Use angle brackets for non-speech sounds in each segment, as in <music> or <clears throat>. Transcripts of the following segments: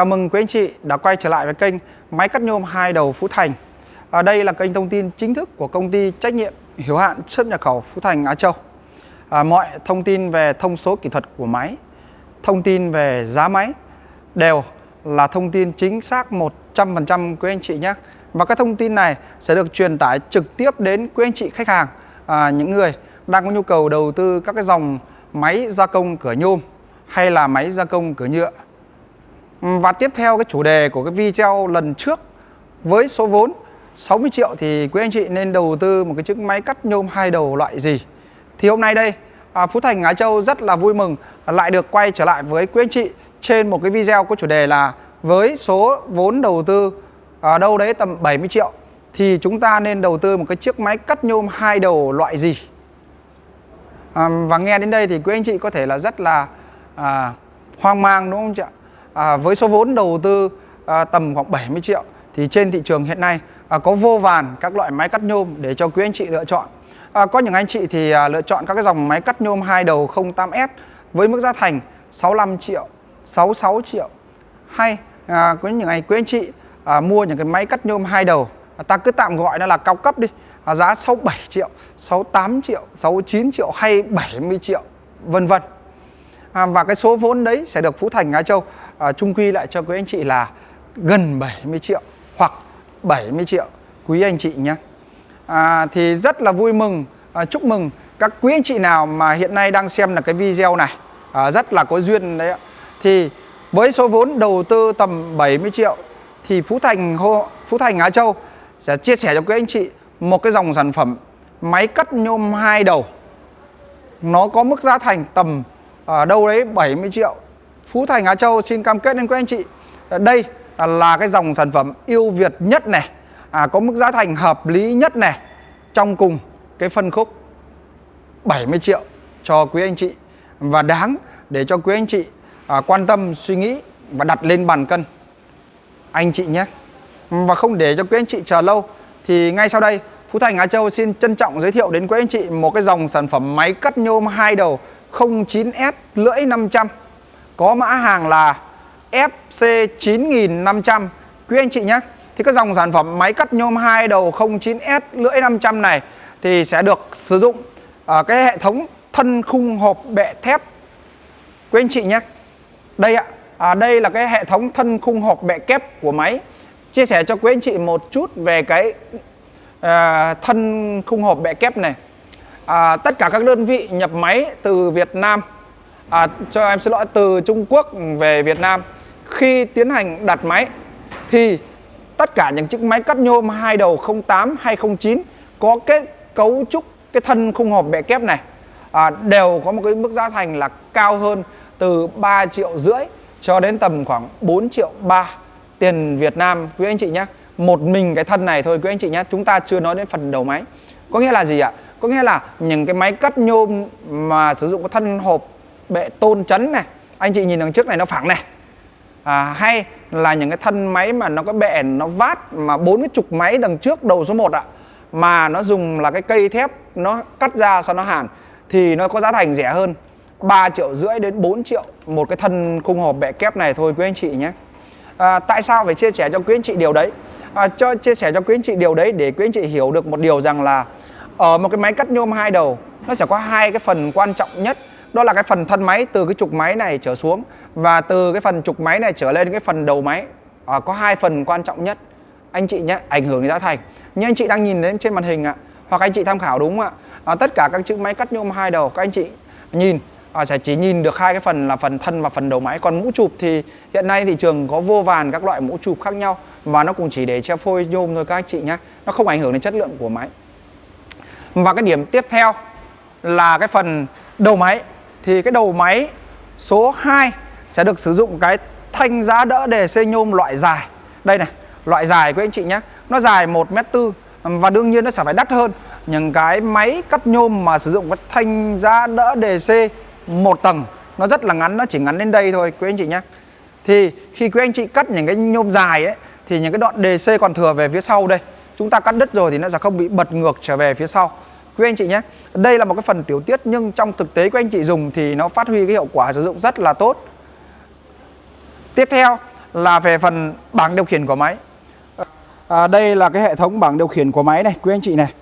Chào mừng quý anh chị đã quay trở lại với kênh Máy cắt nhôm hai đầu Phú Thành. À, đây là kênh thông tin chính thức của công ty trách nhiệm hiếu hạn xuất nhập khẩu Phú Thành Á Châu. À, mọi thông tin về thông số kỹ thuật của máy, thông tin về giá máy đều là thông tin chính xác 100% quý anh chị nhé. Và các thông tin này sẽ được truyền tải trực tiếp đến quý anh chị khách hàng, à, những người đang có nhu cầu đầu tư các cái dòng máy gia công cửa nhôm hay là máy gia công cửa nhựa Ừ, và tiếp theo cái chủ đề của cái video lần trước với số vốn 60 triệu thì quý anh chị nên đầu tư một cái chiếc máy cắt nhôm hai đầu loại gì. Thì hôm nay đây à, Phú Thành Á Châu rất là vui mừng lại được quay trở lại với quý anh chị trên một cái video có chủ đề là với số vốn đầu tư ở đâu đấy tầm 70 triệu thì chúng ta nên đầu tư một cái chiếc máy cắt nhôm hai đầu loại gì. À, và nghe đến đây thì quý anh chị có thể là rất là à, hoang mang đúng không chị ạ? À, với số vốn đầu tư à, tầm khoảng 70 triệu thì trên thị trường hiện nay à, có vô vàn các loại máy cắt nhôm để cho quý anh chị lựa chọn. À, có những anh chị thì à, lựa chọn các cái dòng máy cắt nhôm hai đầu 08S với mức giá thành 65 triệu, 66 triệu hay à, có những ngày quý anh chị à, mua những cái máy cắt nhôm hai đầu à, ta cứ tạm gọi nó là cao cấp đi à, giá 67 triệu, 68 triệu, 69 triệu hay 70 triệu vân vân à, và cái số vốn đấy sẽ được Phú Thành Á Châu à, trung quy lại cho quý anh chị là gần 70 triệu hoặc 70 triệu quý anh chị nhé. À, thì rất là vui mừng à, chúc mừng các quý anh chị nào mà hiện nay đang xem là cái video này. À, rất là có duyên đấy ạ. Thì với số vốn đầu tư tầm 70 triệu thì Phú Thành Phú Thành Á Châu sẽ chia sẻ cho quý anh chị một cái dòng sản phẩm máy cắt nhôm hai đầu. Nó có mức giá thành tầm ở đâu đấy 70 triệu. Phú Thành Á Châu xin cam kết đến quý anh chị. Ờ, đây là cái dòng sản phẩm yêu Việt nhất này. À, có mức giá thành hợp lý nhất này. Trong cùng cái phân khúc 70 triệu cho quý anh chị. Và đáng để cho quý anh chị à, quan tâm suy nghĩ và đặt lên bàn cân. Anh chị nhé. Và không để cho quý anh chị chờ lâu thì ngay sau đây Phú Thành Á Châu xin trân trọng giới thiệu đến quý anh chị một cái dòng sản phẩm máy cắt nhôm hai đầu 09S lưỡi 500 có mã hàng là FC9500 quý anh chị nhé thì cái dòng sản phẩm máy cắt nhôm hai đầu 09S lưỡi 500 này thì sẽ được sử dụng ở cái hệ thống thân khung hộp bệ thép. Quý anh chị nhé đây ạ. À, đây là cái hệ thống thân khung hộp bệ kép của máy. Chia sẻ cho quý anh chị một chút về cái à, thân khung hộp bệ kép này à, tất cả các đơn vị nhập máy từ Việt Nam à, cho em xin lỗi từ Trung Quốc về Việt Nam. Khi tiến hành đặt máy thì tất cả những chiếc máy cắt nhôm hai đầu 08 209 có kết cấu trúc cái thân khung hộp bẹ kép này à, đều có một cái mức giá thành là cao hơn từ 3 triệu rưỡi cho đến tầm khoảng 4 triệu 3 tiền Việt Nam. Quý anh chị nhé một mình cái thân này thôi quý anh chị nhé chúng ta chưa nói đến phần đầu máy. Có nghĩa là gì ạ? Có nghĩa là những cái máy cắt nhôm mà sử dụng cái thân hộp bệ tôn chấn này anh chị nhìn đằng trước này nó phẳng này. À, hay là những cái thân máy mà nó có bệ nó vát mà bốn cái trục máy đằng trước đầu số 1 ạ mà nó dùng là cái cây thép nó cắt ra sau nó hàn thì nó có giá thành rẻ hơn 3 triệu rưỡi đến 4 triệu một cái thân khung hộp bệ kép này thôi quý anh chị nhé. À, tại sao phải chia sẻ cho quý anh chị điều đấy? À, cho chia sẻ cho quý anh chị điều đấy để quý anh chị hiểu được một điều rằng là ở một cái máy cắt nhôm hai đầu. Nó sẽ có hai cái phần quan trọng nhất. Đó là cái phần thân máy từ cái trục máy này trở xuống và từ cái phần trục máy này trở lên cái phần đầu máy. À, có hai phần quan trọng nhất. Anh chị nhé ảnh hưởng đến giá thành. Như anh chị đang nhìn đến trên màn hình ạ hoặc anh chị tham khảo đúng ạ? À, tất cả các chữ máy cắt nhôm hai đầu các anh chị nhìn. À, sẽ chỉ nhìn được hai cái phần là phần thân và phần đầu máy. Còn mũ chụp thì hiện nay thị trường có vô vàn các loại mũ chụp khác nhau và nó cũng chỉ để che phôi nhôm thôi các anh chị nhé. Nó không ảnh hưởng đến chất lượng của máy và cái điểm tiếp theo là cái phần đầu máy. Thì cái đầu máy số 2 sẽ được sử dụng cái thanh giá đỡ đề xê nhôm loại dài. Đây này, loại dài của anh chị nhé. Nó dài 1m4 và đương nhiên nó sẽ phải đắt hơn. Những cái máy cắt nhôm mà sử dụng cái thanh giá đỡ đề C một tầng, nó rất là ngắn, nó chỉ ngắn đến đây thôi, quý anh chị nhé. Thì khi quý anh chị cắt những cái nhôm dài ấy, thì những cái đoạn đề C còn thừa về phía sau đây. Chúng ta cắt đứt rồi thì nó sẽ không bị bật ngược trở về phía sau quý anh chị nhé đây là một cái phần tiểu tiết nhưng trong thực tế của anh chị dùng thì nó phát huy cái hiệu quả sử dụng rất là tốt. Tiếp theo là về phần bảng điều khiển của máy. À, Đây là cái hệ thống bảng điều khiển của máy này quý anh chị này.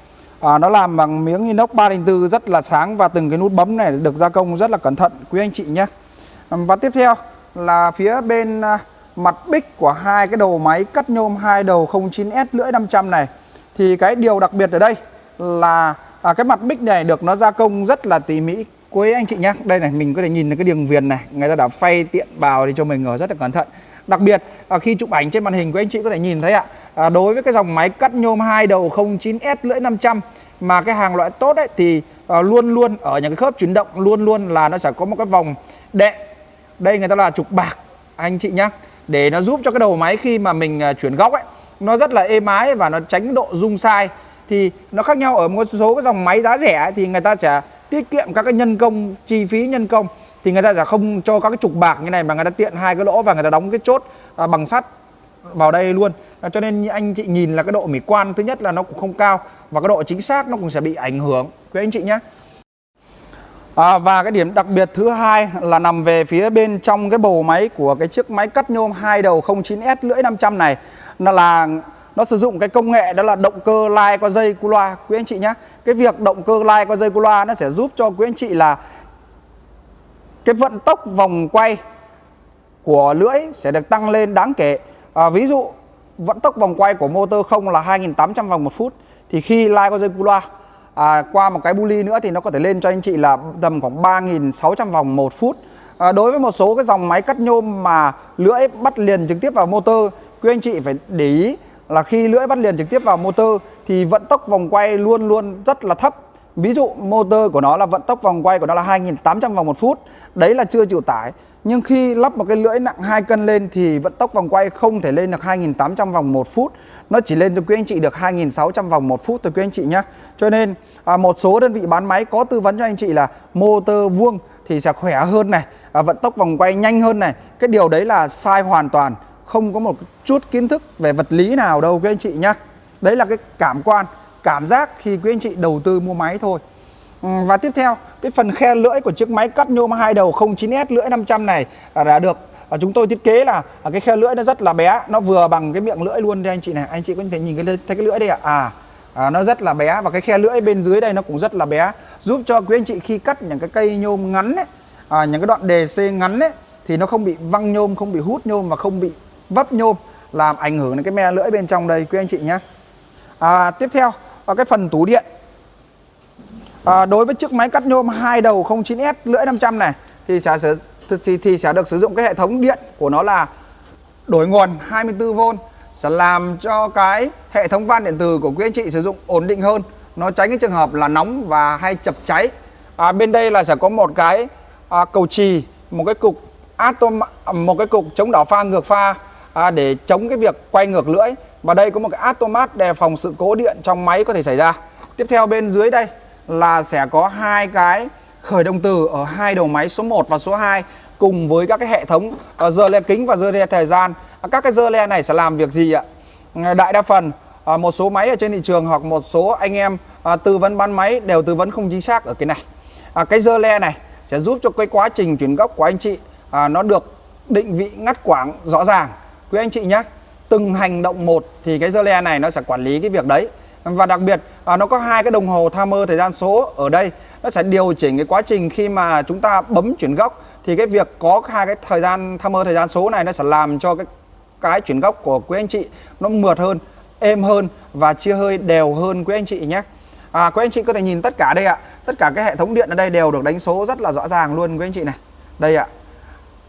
À, Nó làm bằng miếng inox 304 rất là sáng Và từng cái nút bấm này được gia công rất là cẩn thận quý anh chị nhé. À, và tiếp theo là phía bên à, mặt bích của hai cái đầu máy cắt nhôm hai đầu 09S lưỡi 500 này. Thì cái điều đặc biệt ở đây là à, cái mặt bích này được nó gia công rất là tỉ mỉ. Quý anh chị nhé đây này mình có thể nhìn thấy cái đường viền này. Người ta đã phay tiện bào thì cho mình ở rất là cẩn thận. Đặc biệt à, khi chụp ảnh trên màn hình của anh chị có thể nhìn thấy ạ à, đối với cái dòng máy cắt nhôm hai đầu 09S lưỡi 500 mà cái hàng loại tốt ấy thì à, luôn luôn ở những cái khớp chuyển động luôn luôn là nó sẽ có một cái vòng đệm. Đây người ta là trục bạc anh chị nhé để nó giúp cho cái đầu máy khi mà mình à, chuyển góc ấy nó rất là êm ái và nó tránh độ rung sai thì nó khác nhau ở một số cái dòng máy giá rẻ thì người ta sẽ tiết kiệm các cái nhân công chi phí nhân công thì người ta sẽ không cho các cái trục bạc như này mà người ta tiện hai cái lỗ và người ta đóng cái chốt à, bằng sắt vào đây luôn. À, cho nên anh chị nhìn là cái độ mỹ quan thứ nhất là nó cũng không cao và cái độ chính xác nó cũng sẽ bị ảnh hưởng. Quý anh chị nhé. À, và cái điểm đặc biệt thứ hai là nằm về phía bên trong cái bầu máy của cái chiếc máy cắt nhôm hai đầu 09S lưỡi 500 này. Nó là nó sử dụng cái công nghệ đó là động cơ lai qua dây cu loa. Quý anh chị nhé cái việc động cơ lai qua dây cu loa nó sẽ giúp cho quý anh chị là cái vận tốc vòng quay của lưỡi sẽ được tăng lên đáng kể. À, ví dụ vận tốc vòng quay của motor không là 2.800 vòng một phút thì khi lai qua dây cu loa à, qua một cái buli nữa thì nó có thể lên cho anh chị là tầm khoảng 3.600 vòng một phút. À, đối với một số cái dòng máy cắt nhôm mà lưỡi bắt liền trực tiếp vào motor quý anh chị phải để ý là khi lưỡi bắt liền trực tiếp vào motor thì vận tốc vòng quay luôn luôn rất là thấp. Ví dụ motor của nó là vận tốc vòng quay của nó là 2.800 vòng một phút. Đấy là chưa chịu tải. Nhưng khi lắp một cái lưỡi nặng 2 cân lên thì vận tốc vòng quay không thể lên được 2.800 vòng một phút. Nó chỉ lên cho quý anh chị được 2.600 vòng một phút thôi quý anh chị nhé cho nên à, một số đơn vị bán máy có tư vấn cho anh chị là motor vuông thì sẽ khỏe hơn này à, vận tốc vòng quay nhanh hơn này. Cái điều đấy là sai hoàn toàn không có một chút kiến thức về vật lý nào đâu quý anh chị nhá. Đấy là cái cảm quan cảm giác khi quý anh chị đầu tư mua máy thôi. Ừ, và tiếp theo cái phần khe lưỡi của chiếc máy cắt nhôm hai đầu 09S lưỡi 500 này đã được. Chúng tôi thiết kế là à, cái khe lưỡi nó rất là bé nó vừa bằng cái miệng lưỡi luôn đây anh chị này. Anh chị có thể nhìn cái thấy cái lưỡi đây ạ? À? à, nó rất là bé và cái khe lưỡi bên dưới đây nó cũng rất là bé. Giúp cho quý anh chị khi cắt những cái cây nhôm ngắn ấy, à, những cái đoạn đề c ngắn ấy thì nó không bị văng nhôm không bị hút nhôm và không bị vấp nhôm làm ảnh hưởng đến cái me lưỡi bên trong đây quý anh chị nhé. À, tiếp theo là cái phần tủ điện. À, đối với chiếc máy cắt nhôm hai đầu 09S lưỡi 500 này thì sẽ thì, thì sẽ được sử dụng cái hệ thống điện của nó là đổi nguồn 24V sẽ làm cho cái hệ thống van điện từ của quý anh chị sử dụng ổn định hơn. Nó tránh cái trường hợp là nóng và hay chập cháy. À, bên đây là sẽ có một cái à, cầu trì một cái cục atom à, một cái cục chống đảo pha ngược pha à, để chống cái việc quay ngược lưỡi. Và đây có một cái automat đề phòng sự cố điện trong máy có thể xảy ra. Tiếp theo bên dưới đây là sẽ có hai cái khởi động từ ở hai đầu máy số 1 và số 2 cùng với các cái hệ thống à, uh, giờ le kính và giờ le thời gian. À, các cái giờ le này sẽ làm việc gì ạ? Đại đa phần à, một số máy ở trên thị trường hoặc một số anh em à, tư vấn bán máy đều tư vấn không chính xác ở cái này. À, cái giờ le này sẽ giúp cho cái quá trình chuyển góc của anh chị à, nó được định vị ngắt quãng rõ ràng quý anh chị nhé từng hành động một thì cái dơ le này nó sẽ quản lý cái việc đấy. Và đặc biệt à, nó có hai cái đồng hồ timer thời gian số ở đây. Nó sẽ điều chỉnh cái quá trình khi mà chúng ta bấm chuyển góc. Thì cái việc có hai cái thời gian timer thời gian số này nó sẽ làm cho cái cái chuyển góc của quý anh chị nó mượt hơn êm hơn và chia hơi đều hơn quý anh chị nhé à, quý anh chị có thể nhìn tất cả đây ạ. Tất cả cái hệ thống điện ở đây đều được đánh số rất là rõ ràng luôn quý anh chị này. Đây ạ.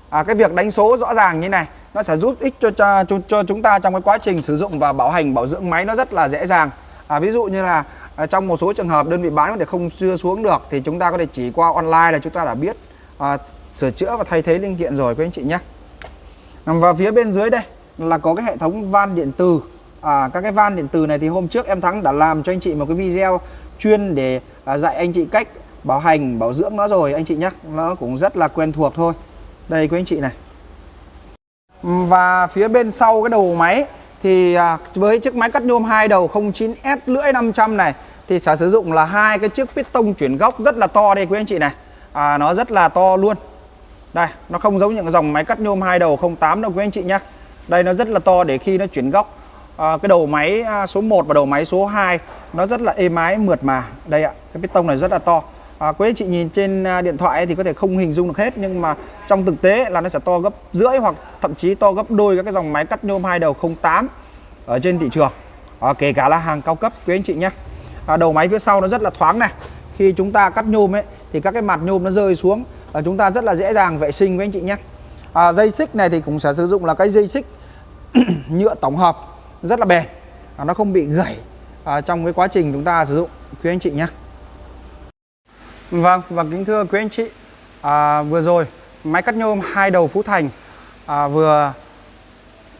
À, cái việc đánh số rõ ràng như này nó sẽ giúp ích cho, cho cho cho chúng ta trong cái quá trình sử dụng và bảo hành bảo dưỡng máy nó rất là dễ dàng. À, ví dụ như là à, trong một số trường hợp đơn vị bán có thể không chưa xuống được thì chúng ta có thể chỉ qua online là chúng ta đã biết à, sửa chữa và thay thế linh kiện rồi quý anh chị nhé. Và phía bên dưới đây là có cái hệ thống van điện từ à, các cái van điện từ này thì hôm trước em thắng đã làm cho anh chị một cái video chuyên để à, dạy anh chị cách bảo hành bảo dưỡng nó rồi anh chị nhé. Nó cũng rất là quen thuộc thôi. Đây quý anh chị này và phía bên sau cái đầu máy thì à, với chiếc máy cắt nhôm hai đầu 09S lưỡi 500 này thì sẽ sử dụng là hai cái chiếc piston chuyển góc rất là to đây quý anh chị này. À, nó rất là to luôn. Đây nó không giống những dòng máy cắt nhôm hai đầu 08 đâu quý anh chị nhé đây nó rất là to để khi nó chuyển góc. À, cái đầu máy à, số 1 và đầu máy số 2 nó rất là êm ái mượt mà. Đây ạ cái piston này rất là to à, quý anh chị nhìn trên à, điện thoại thì có thể không hình dung được hết nhưng mà trong thực tế là nó sẽ to gấp rưỡi hoặc thậm chí to gấp đôi các cái dòng máy cắt nhôm hai đầu 08 ở trên thị trường. À, kể cả là hàng cao cấp quý anh chị nhé. À, đầu máy phía sau nó rất là thoáng này. Khi chúng ta cắt nhôm ấy thì các cái mặt nhôm nó rơi xuống à, chúng ta rất là dễ dàng vệ sinh với anh chị nhé. À, dây xích này thì cũng sẽ sử dụng là cái dây xích <clears throat> nhựa tổng hợp rất là bền. À, nó không bị gãy à, trong cái quá trình chúng ta sử dụng quý anh chị nhé. Vâng và kính thưa quý anh chị. À, vừa rồi máy cắt nhôm hai đầu Phú Thành à, vừa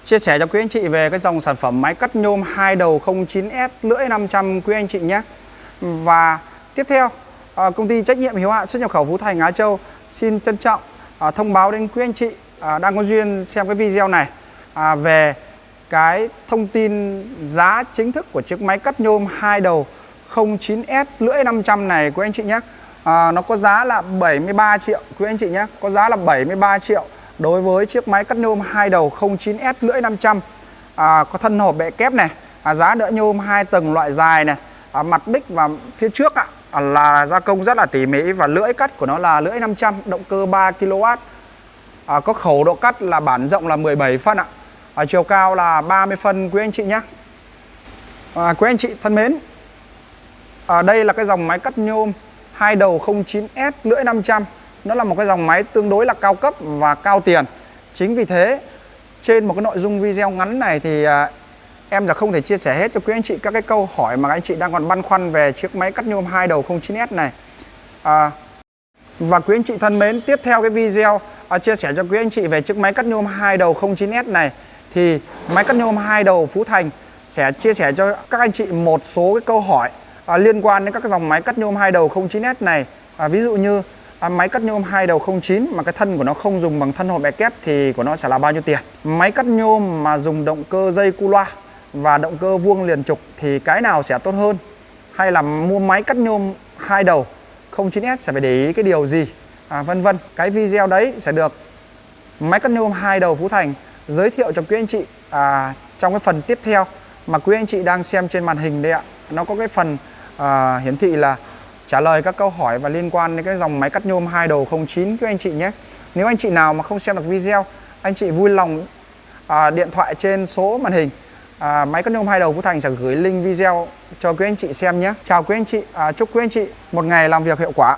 chia sẻ cho quý anh chị về cái dòng sản phẩm máy cắt nhôm hai đầu 09S lưỡi 500 quý anh chị nhé. Và tiếp theo à, công ty trách nhiệm hiếu hạn xuất nhập khẩu Phú Thành Á Châu xin trân trọng à, thông báo đến quý anh chị à, đang có duyên xem cái video này à, về cái thông tin giá chính thức của chiếc máy cắt nhôm hai đầu 09S lưỡi 500 này quý anh chị nhé à, nó có giá là 73 triệu. Quý anh chị nhé có giá là 73 triệu đối với chiếc máy cắt nhôm hai đầu 09S lưỡi 500 à, có thân hộp bệ kép này à, giá đỡ nhôm hai tầng loại dài này à, mặt bích và phía trước ạ à, là gia công rất là tỉ mỉ và lưỡi cắt của nó là lưỡi 500 động cơ 3 kW à, có khẩu độ cắt là bản rộng là 17 phân ạ à, chiều cao là 30 phân quý anh chị nhé. À, quý anh chị thân mến à, đây là cái dòng máy cắt nhôm hai đầu 09S lưỡi 500 nó là một cái dòng máy tương đối là cao cấp và cao tiền. Chính vì thế trên một cái nội dung video ngắn này thì à, em là không thể chia sẻ hết cho quý anh chị các cái câu hỏi mà anh chị đang còn băn khoăn về chiếc máy cắt nhôm hai đầu 09S này. À, và quý anh chị thân mến tiếp theo cái video à, chia sẻ cho quý anh chị về chiếc máy cắt nhôm hai đầu 09S này. Thì máy cắt nhôm hai đầu Phú Thành sẽ chia sẻ cho các anh chị một số cái câu hỏi à, liên quan đến các dòng máy cắt nhôm hai đầu 09S này. À, ví dụ như à, máy cắt nhôm hai đầu 09 mà cái thân của nó không dùng bằng thân hộp bè kép thì của nó sẽ là bao nhiêu tiền? Máy cắt nhôm mà dùng động cơ dây cu loa và động cơ vuông liền trục thì cái nào sẽ tốt hơn? Hay là mua máy cắt nhôm hai đầu 09S sẽ phải để ý cái điều gì? À, vân vân. Cái video đấy sẽ được máy cắt nhôm hai đầu Phú Thành giới thiệu cho quý anh chị à, trong cái phần tiếp theo mà quý anh chị đang xem trên màn hình đây ạ. Nó có cái phần à, hiển thị là trả lời các câu hỏi và liên quan đến cái dòng máy cắt nhôm hai đầu 09 các anh chị nhé. Nếu anh chị nào mà không xem được video anh chị vui lòng à, điện thoại trên số màn hình à, máy cắt nhôm hai đầu Phú Thành sẽ gửi link video cho quý anh chị xem nhé. Chào quý anh chị à, chúc quý anh chị một ngày làm việc hiệu quả.